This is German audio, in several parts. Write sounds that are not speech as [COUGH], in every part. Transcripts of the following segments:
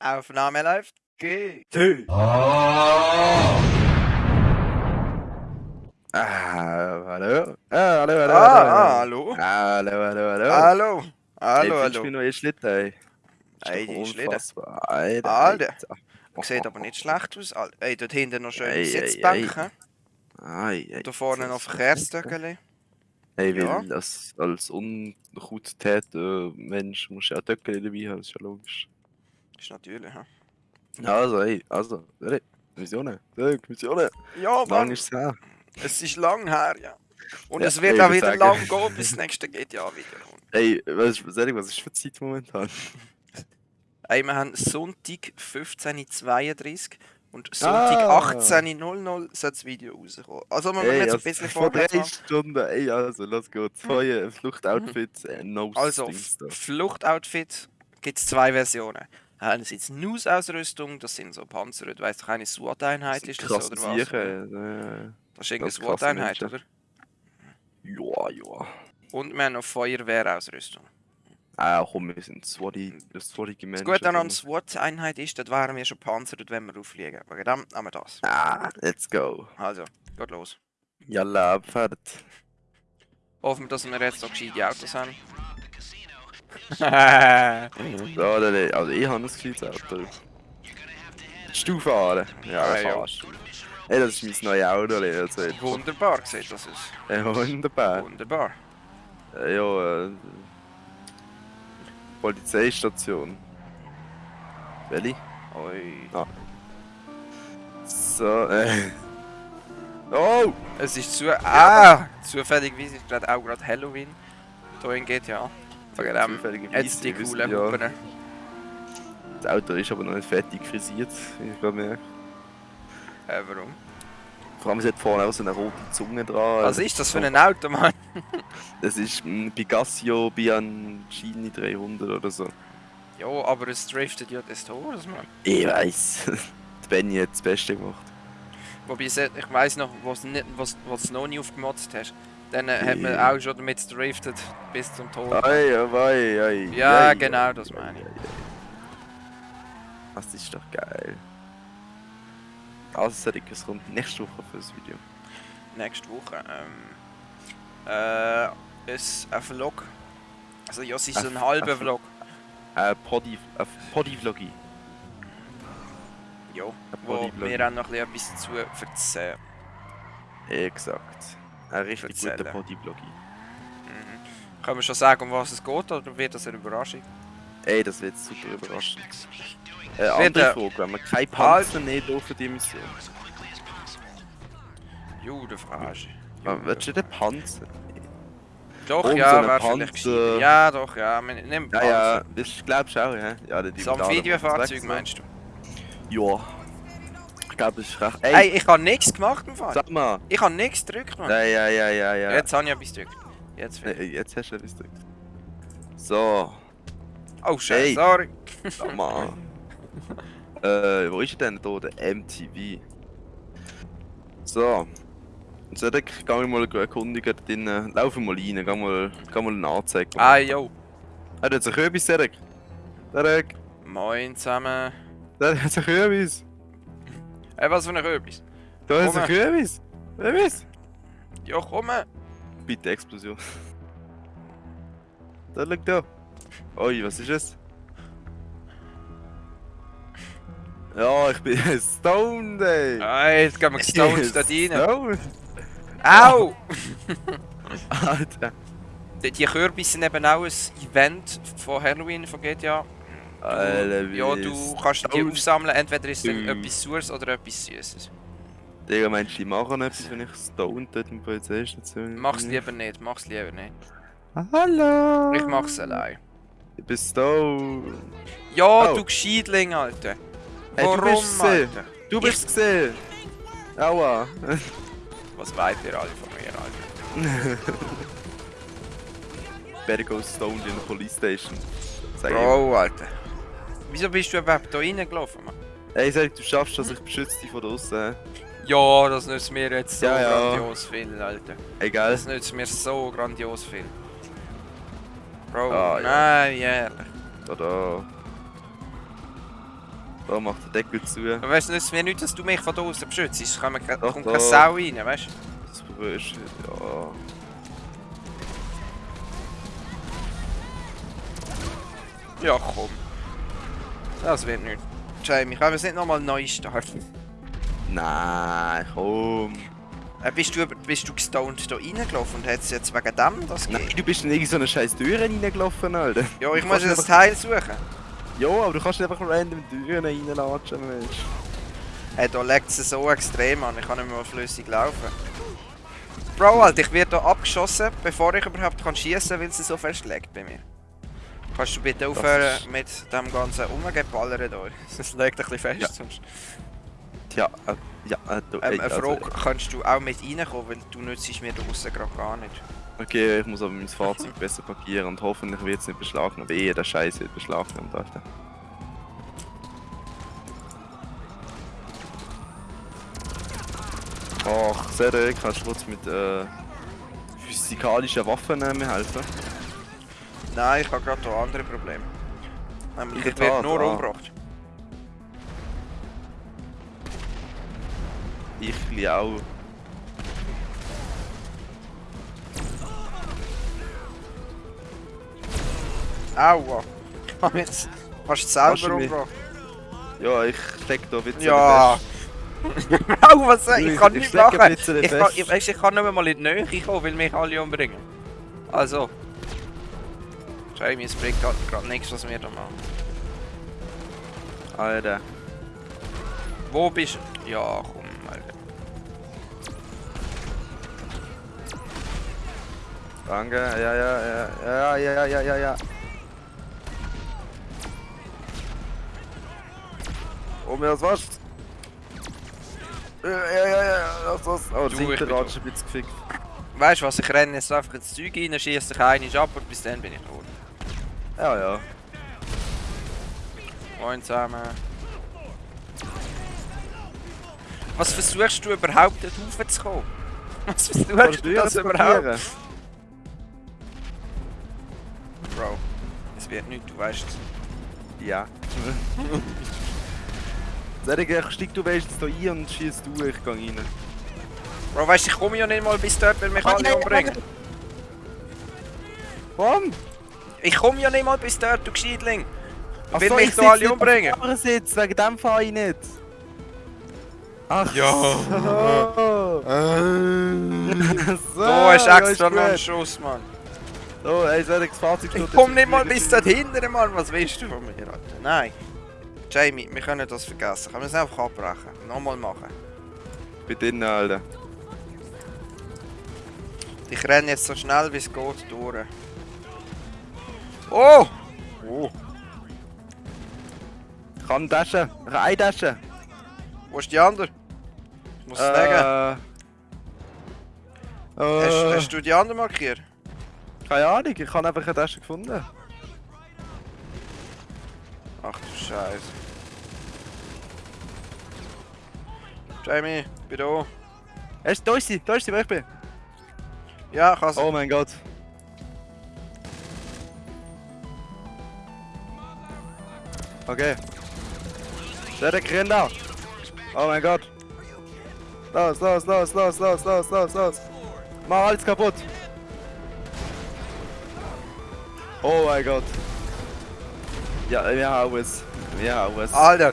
Aufnahme läuft. Geht. Ah, hallo. Ah, hallo, hallo, Ah, hallo. ah, hallo. Hallo, hallo, hallo. Hallo. Ey, Hallo, du hallo. mir neue Schlitten, ey? Ey, die Schlitten. unfassbar. Alter, Alter. Sieht aber nicht schlecht aus. Ey, dort hinten noch schöne Ei, ei, Sitzbänke. Ai, Da vorne noch Verkehrsstöckeli. Hey, weil Ja. als, als unguttäter Mensch musst du ja Töckchen dabei haben, ist ja logisch. Ist natürlich, hä? Also, ey, also, ey, Missionen, ey, Missionen. Ja, Lang Mann. ist es her. Es ist lang her, ja. Und Ja, es wird ich auch wieder sagen- lang gehen, bis das nächste GTA wieder kommt. Ey, was, was, was ist für Zeit momentan? Ey, wir haben Sonntag 15.32 und Sonntag Ah. 18.00 soll das Video rauskommen. Also man muss Ey, jetzt ein also, bisschen vor vorwärts drei. Stunden, ey, also, los geht's. Feuer, Fluchtoutfits, äh, no Also. Fluchtoutfit gibt es zwei Versionen. Einerseits News-Ausrüstung, das sind so Panzer, du weißt doch, eine SWAT-Einheit ist das oder was? Sicher, Das ist irgendeine SWAT-Einheit, oder? ja, ja. Und wir haben noch Feuerwehrausrüstung. Ah, komm, wir sind swatty, swattige Das Menschen. Gute an einer. SWAT-Einheit ist, dort wären wir schon panzert, wenn wir auffliegen. Wegen dem haben wir das. Ah, let's go. Also, geht los. Jalla, abfahrt. Hoffen wir, dass wir jetzt so gescheite Autos haben. Ja, [LAUGHS] also habe ein gescheites Auto. Willst du fahren? Ja, ja. fahrst du. Ey, das ist mein neues Auto, also, jetzt- Wunderbar sieht das aus. Ey, wunderbar. Wunderbar. Ja, äh, Polizeistation. Welche? Ui. Ah. So, äh. [LAUGHS] Oh! Es ist zu. Ah! Zufälligerweise ist gerade auch gerade Halloween. Hier in GTA. Wegen dem. Zufälligerweise, Jetzt die coolen ja. Hupen. Das Auto ist aber noch nicht fertig frisiert, wie ich gerade merke. Äh, warum? Vor allem, es hat vorne auch so eine rote Zunge dran. Was ist das für ein Auto, Mann? [LAUGHS] Das ist ein Picasso Bianchini 300 oder so. Ja, aber es driftet ja des Todes, Mann. Ich weiß. [LAUGHS] Benny hat das Beste gemacht. Wobei, ich weiss noch, was du noch nie aufgemotzt hast. Dann äh, hat man auch schon damit driftet bis zum Tod. Ei, ei, ei, Ja, genau, das ei, meine ich. Das ist doch geil. Also, Cedric, es kommt nächste Woche für das Video. Nächste Woche. Ähm, äh, ist ein Vlog. Also, ja, es ist Ein- ein halber Vlog. Ein Poddy, ein Poddy-Vlogi. Ja, wo wir auch noch ein bisschen dazu erzählen. Exakt. Ein richtig guter Erzählen. Poddy-Vlogi. Mhm. Können wir schon sagen, um was es geht, oder wird das eine Überraschung? Ey, das wird super überraschend. Äh, andere Frage, wenn wir keine Panzer nehmen dürfen, die Mission. Jude Frage. Ah, Willst du den Panzer? Doch, so ja, Panzer. gescheiter. Ja, doch, ja. wir- Nimm Ja, ja, das glaubst du auch, ja? Ja, So ein Videofahrzeug meinst du? Ja. Ich glaube, das ist recht. Ey, Ey, ich habe nichts gemacht im Fall. sag mal. Ich habe nichts gedrückt, Mann. Ja, ja, ja, ja, ja. Jetzt habe ich etwas gedrückt. Jetzt Nee, jetzt hast du etwas gedrückt. So, Oh, scheiße, Hey. sorry. sag mal. [LAUGHS] äh, wo ist denn da? Der MTV. So. Und so, dann geh ich mal erkundigen drinnen. Laufen mal rein, geh mal, geh mal eine Anzeige. Ah, yo. Er hat sich etwas, Derek. Derek, Moin zusammen. der hat sich etwas. Ey, was für ein Röbis? Da Komm. sich etwas. Etwas. Ja, komm. Bitte Explosion. [LAUGHS] Da liegt da. Oi, was ist es? Ja, ich bin [LAUGHS] stoned, ey. Ey, jetzt gehen wir [LAUGHS] gestoned da rein. Stoned. Au! Alter. Die, die Kürbisse sind eben auch ein Event von Halloween von GTA. Du, Alter, ja, du kannst die aufsammeln, entweder ist es Du. etwas Sures oder etwas Süßes. Digga, meinst du, die machen etwas, wenn ich stoned dort in der Polizeistation Mach's lieber nicht, mach's lieber nicht. Hallo. Ich mach's allein. Ich bin stoned. Ja, Oh. du Gescheidling, Alter. Hey, du Warum, bist gesehen. Alter? Du bist gesehen. Aua. [LAUGHS] Was wollt ihr alle von mir, Alter? [LAUGHS] Better go stoned in the police station. Sag ich Bro, Alter. Wieso bist du überhaupt da reingelaufen, Mann? Ey, sag, du schaffst das, ich beschütze dich von draußen. Ja, das nützt mir jetzt so Ja, ja. grandios viel, Alter. Egal. Das nützt mir so grandios viel. Bro, Ah, ja. nein, ehrlich. Oder. Da macht der Deckel zu. Aber weißt du, es mir nicht, dass du mich von da außen beschützt. Es kommt kommt keine Sau rein, weißt du? Das ist, ja. Ja, komm. Das wird nicht. Jamie, können wir es nicht nochmal neu starten? Nein, komm. Äh, bist, du, bist du gestoned da reingelaufen und hat es jetzt wegen dem das Nein, gegeben? du bist in irgendeine so eine scheiß Tür reingelaufen, Alter. Ja, ich Du muss das Teil suchen. Ja, aber du kannst nicht einfach random Türen reinlatschen, Mensch. Hey, da legt es so extrem an, ich kann nicht mehr flüssig laufen. Bro, Alter, ich werde hier abgeschossen, bevor ich überhaupt kann schießen kann, weil sie so festlegt bei mir. Kannst du bitte aufhören ist- mit dem ganzen Umgeballern hier? [LAUGHS] Das legt ein bisschen fest. Ja. Sonst. Tja, äh, ja, äh, du, Ähm, ey, eine also, Frage, kannst du auch mit reinkommen, weil du nützt mir draußen gerade gar nicht. Okay, ich muss aber mein Fahrzeug [LAUGHS] besser parkieren und hoffentlich wird es nicht beschlagnahmt. Wehe, der Scheiß wird beschlagnahmt, Alter. Ach, Cedric, kannst du kurz mit äh, physikalischen Waffen äh, mir helfen? Nein, ich habe gerade hier andere Probleme. Nämlich, ich werde nur ah. umgebracht. Ich li auch. Aua. Ich [LAUGHS] habe jetzt fast selber umgebracht. Ja, ich steck da Witze Ja. [LAUGHS] Au, was ich? Kann ich nicht machen. Ich kann, ich, weisst, ich kann nicht mehr mal in die Nähe kommen, weil mich alle umbringen. Also. Jamie, es bringt gerade nichts, was wir da machen. Alter. Wo bist du? Ja, komm, Alter. Danke, ja, ja, ja, ja, ja, ja, ja, ja, ja. Oh, mir das was? Ja, ja, ja, ja, das, das. Oh, Du, das Hinterrad ist ein bisschen gefickt. Weißt du was, ich renne jetzt einfach ins Zeug rein, schieße dich einen ab und bis dann bin ich tot. Ja, ja. Moin zusammen. Was versuchst du überhaupt dort raufzukommen? [LAUGHS] Was versuchst du du das überhaupt? Bro, es wird nichts, du weißt es. Ja. [LAUGHS] Ich steig du weißt da ein und schießt du, ich geh rein. Bro, weißt du, ich komme ja nicht mal bis dort, weil mich alle umbringen. Warum? Ich komme ja nicht mal bis dort, du Gescheitling. Ach Weil so, mich ich da alle nicht umbringen. auf dem Sitz, wegen dem fahre ich nicht. Ach Ja. so. so. Da ist ja, extra noch ein gut. Schuss, Mann. Oh, ey, Cedric, das Fahrzeug Ich komm nicht mal bis dort hinten, Mann. Was willst du von mir, Alter? Nein. Jamie, wir können das vergessen. Können wir es einfach abbrechen? Nochmal machen. Bei denen, Alter. Ich renne jetzt so schnell wie es geht durch. Oh! Oh. Kann Tasche. Ich eine Tasche. Wo ist die andere? Ich muss es. Äh, äh, Hast, hast du die andere markiert? keine Ahnung, ich habe einfach eine Tasche gefunden. Ach du Scheiße. Jamie, bin da. Du, da ist sie, da ist sie, wo ich bin. Ja, ich has Oh mein Gott. Okay. Cedric, renn da. Oh mein Gott. Los, los, los, los, los, los, los, los. Mach alles kaputt. Oh mein Gott. Ja, wir haben es. Wir haben es. Alter!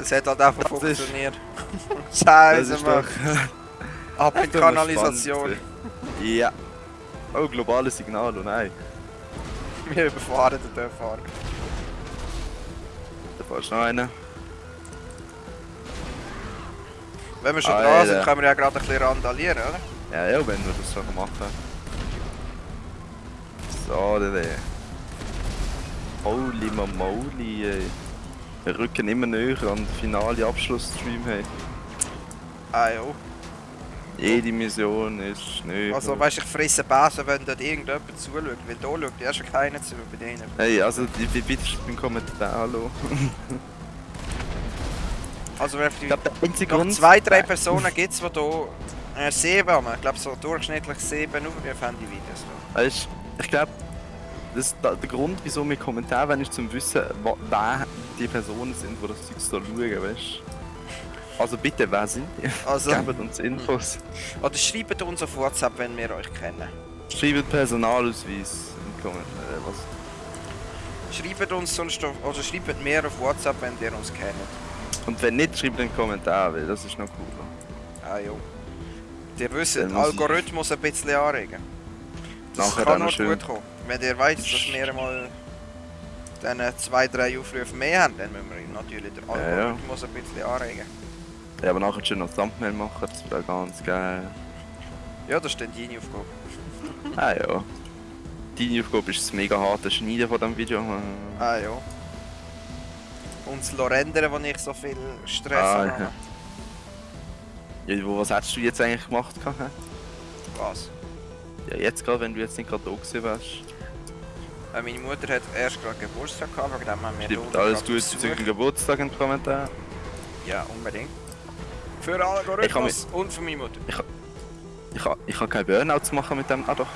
Es hat halt einfach Das funktioniert. [LAUGHS] Scheiße, Mann. Ab in [LAUGHS] Kanalisation. Ja. Oh, globales Signal, oh nein. Wir überfahren den Dörfahrer. Da du noch einen. Wenn wir schon Alter. dran sind, können wir ja gerade ein bisschen randalieren, oder? Ja, ja, wenn wir das so machen. So, dann. Holy moly, ey. Wir rücken immer näher an den finalen Abschlussstream, hey. Ah jo. Jede Mission ist näher. Also weißt du, ich fresse Besen, wenn dort irgendjemand zuschaut. Weil da schaut ja schon keiner zu bei denen. Hey, also, die bitte beim Kommentar, hallo. Also wenn Ich die glaube, der noch zwei, drei Personen gibt es, die hier äh, sieben haben. Ich glaube so durchschnittlich sieben Aufrufe haben die Videos. Weißt du, ich glaube, das, da, der Grund, wieso wir Kommentare wollen, ist zum Wissen, wer die Personen sind, die das Zeug so schauen, weißt Also bitte, wer sind die? Also, [LAUGHS] Gebt uns Infos. oder schreibt uns auf WhatsApp, wenn wir euch kennen. Schreibt Personalausweis in Kommentare. Was? Schreibt uns sonst auf, oder schreibt mir auf WhatsApp, wenn ihr uns kennt. Und wenn nicht, schreibt einen Kommentar, weil das ist noch cooler. Ah jo. Ihr wisst, ich- Algorithmus ein bisschen anregen. Das Nachher kann schön. gut kommen. Wenn ihr weiss, dass wir mal dann zwei, drei Aufrufe mehr haben, dann müssen wir natürlich den Ja, ja. Algorithmus ein bisschen anregen. Ja, aber nachher schön noch Thumbnail machen, das wäre ganz geil. Ja, das ist dann deine Aufgabe. [LAUGHS] Ah ja. Deine Aufgabe ist das mega harte Schneiden von diesem Video. Ah ja. Und das Rendern, wo ich so viel Stress Ah, habe. ja. Ja, was hättest du jetzt eigentlich gemacht? Was? Ja, jetzt gerade, wenn du jetzt nicht gerade da gewesen wärst. Äh, meine Mutter hat erst gerade Geburtstag gehabt, wegen dem haben wir Stimmt, alles Gute zu deinem Geburtstag in den Kommentaren. Ja, unbedingt. Für Algorithmus und für meine Mutter. Ich kann, ich kann kein Burnout machen mit dem. Ah doch.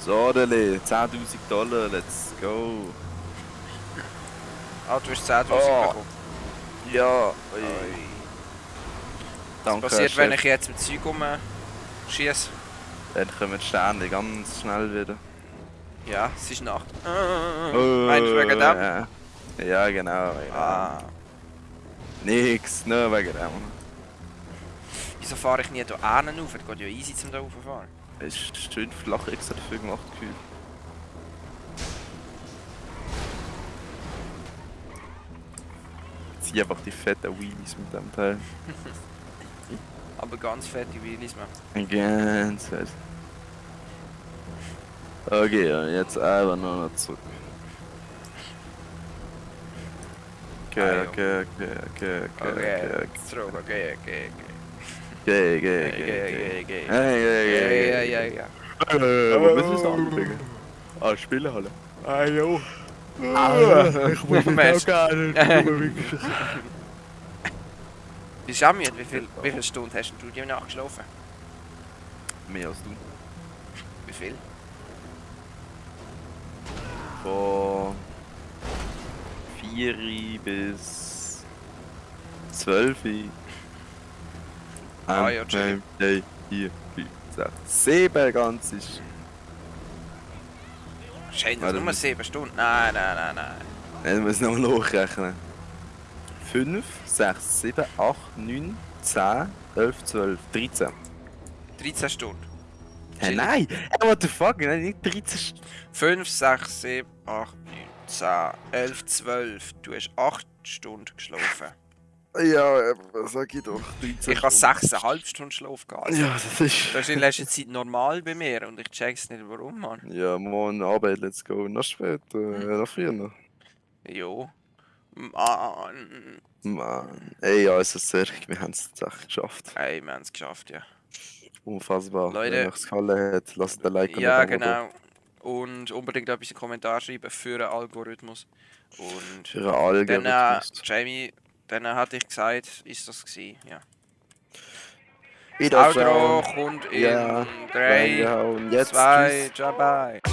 So, Dele, 10.000 Dollar, let's go. Ah, du hast 10'000 Oh. bekommen. Ja, Ui. Was passiert, wenn Chef. ich jetzt mit Zeug umschieße? Dann kommen die Sterne ganz schnell wieder. Ja, es ist Nacht. Meinst du wegen dem? Ja, ja genau. Ja. Ah. Nix, nur wegen dem. Wieso fahre ich nie hier hinten rauf? Es geht ja easy zum da rauffahren. Es ist schön flach extra dafür gemacht gefühlt. Zieh einfach die fetten Wheelies mit dem Teil. [LAUGHS] Aber ganz fette Wheelies, man. Ganz fett. Okay, und jetzt einfach nur noch zurück. Okay, Ah, okay, okay, okay, okay, Okay, okay, zurück, okay, okay, okay. okay, okay, Okay, okay, okay, okay. Hey, Ja, ja, ja, ja. Äh, Wo müssen wir es anbringen? Ah, Spielhalle. Ah, jo. ich muss jetzt auch gerne. [LAUGHS] Bist du auch müde? Wie viel, wie viele Stunden hast du die Nacht geschlafen? Mehr als du. Wie viel? Von 4 bis 12. Ah, ja, chillig. 3, 4, 5, 6, 7 ganz ist. Scheint Ah, das nur ist- 7 Stunden? Nein, nein, nein, nein. Jetzt muss ich nochmal hochrechnen. 5, 6, 7, 8, 9, 10, 11, 12, 13. 13 Stunden. Chillig. nein! Hey, what the fuck? Nein, nicht 13 Stunden. 5, 6, 7, 8, 9, 10, 11, 12. Du hast 8 Stunden geschlafen. Ja, aber sag ich doch. 13 Ich habe Stunden. 6,5 Stunden Schlaf gehabt. Ja, das ist. Das ist in letzter Zeit normal bei mir und ich check's nicht warum, Mann. Ja, morgen Arbeit, let's go. Noch später, äh, noch früher. Jo. Mann. Mann. Ey, ja, es ist sehr, wir haben es echt geschafft. Ey, wir haben es geschafft, ja. Unfassbar. Leute. Wenn euch es gefallen hat, lasst ein Like und Ja, ein Abo da. genau. Und unbedingt etwas in den Kommentar schreiben für den Algorithmus. Und Für alle dann, äh, Jamie, dann hatte ich gesagt, ist das gewesen, ja. Das Outro kommt in Ja, 3, Reingehauen. Jetzt 2, tschüss.